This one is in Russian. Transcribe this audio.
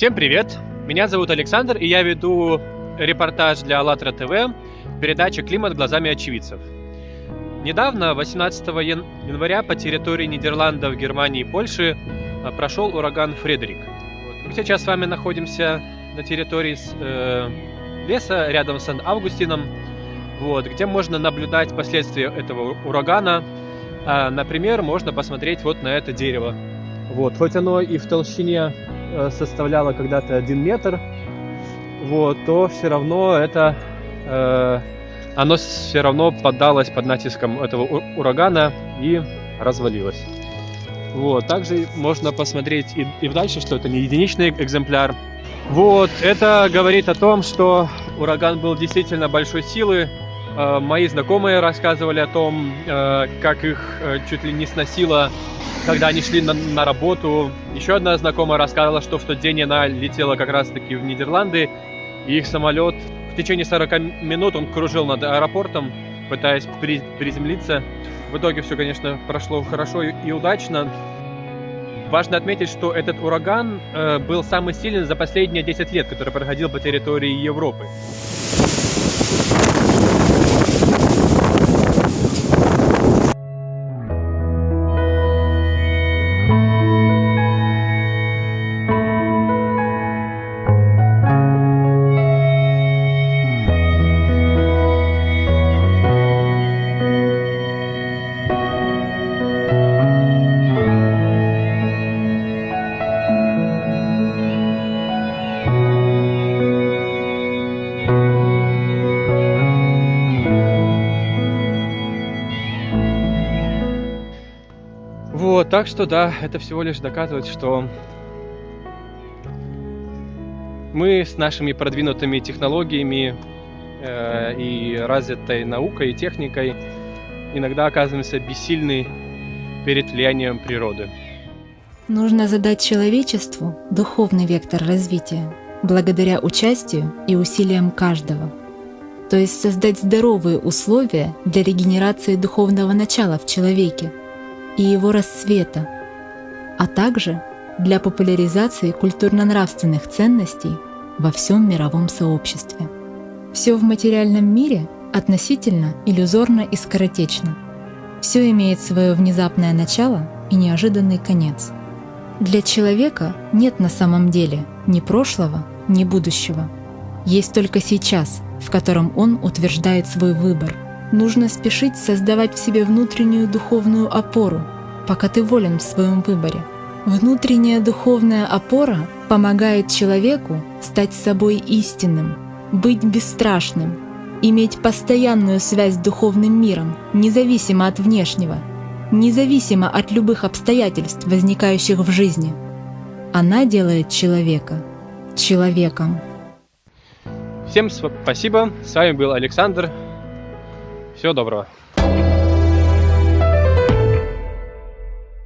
Всем привет! Меня зовут Александр, и я веду репортаж для АЛЛАТРА ТВ передача «Климат глазами очевидцев». Недавно, 18 января, по территории Нидерландов, Германии и Польши а, прошел ураган Фредерик. Мы сейчас с вами находимся на территории э, леса рядом с Сан-Августином, вот, где можно наблюдать последствия этого урагана. А, например, можно посмотреть вот на это дерево. Вот, хоть оно и в толщине э, составляло когда-то один метр, вот, то все равно это э, оно все равно поддалось под натиском этого урагана и развалилось. Вот, также можно посмотреть и, и дальше, что это не единичный экземпляр. Вот, это говорит о том, что ураган был действительно большой силы. Э, мои знакомые рассказывали о том, э, как их э, чуть ли не сносило, когда они шли на, на работу. Еще одна знакомая рассказывала, что в тот день она летела как раз-таки в Нидерланды, и их самолет в течение 40 минут он кружил над аэропортом, пытаясь при, приземлиться. В итоге все, конечно, прошло хорошо и, и удачно. Важно отметить, что этот ураган э, был самый сильный за последние 10 лет, который проходил по территории Европы. Вот, так что да, это всего лишь доказывает, что мы с нашими продвинутыми технологиями э, и развитой наукой и техникой иногда оказываемся бессильны перед влиянием природы. Нужно задать человечеству духовный вектор развития, благодаря участию и усилиям каждого. То есть создать здоровые условия для регенерации духовного начала в человеке – и его расцвета, а также для популяризации культурно-нравственных ценностей во всем мировом сообществе. Все в материальном мире относительно иллюзорно и скоротечно. Все имеет свое внезапное начало и неожиданный конец. Для человека нет на самом деле ни прошлого, ни будущего. Есть только сейчас, в котором он утверждает свой выбор – Нужно спешить создавать в себе внутреннюю духовную опору, пока ты волен в своем выборе. Внутренняя духовная опора помогает человеку стать собой истинным, быть бесстрашным, иметь постоянную связь с духовным миром, независимо от внешнего, независимо от любых обстоятельств, возникающих в жизни. Она делает человека человеком. Всем спасибо. С вами был Александр. Всего доброго.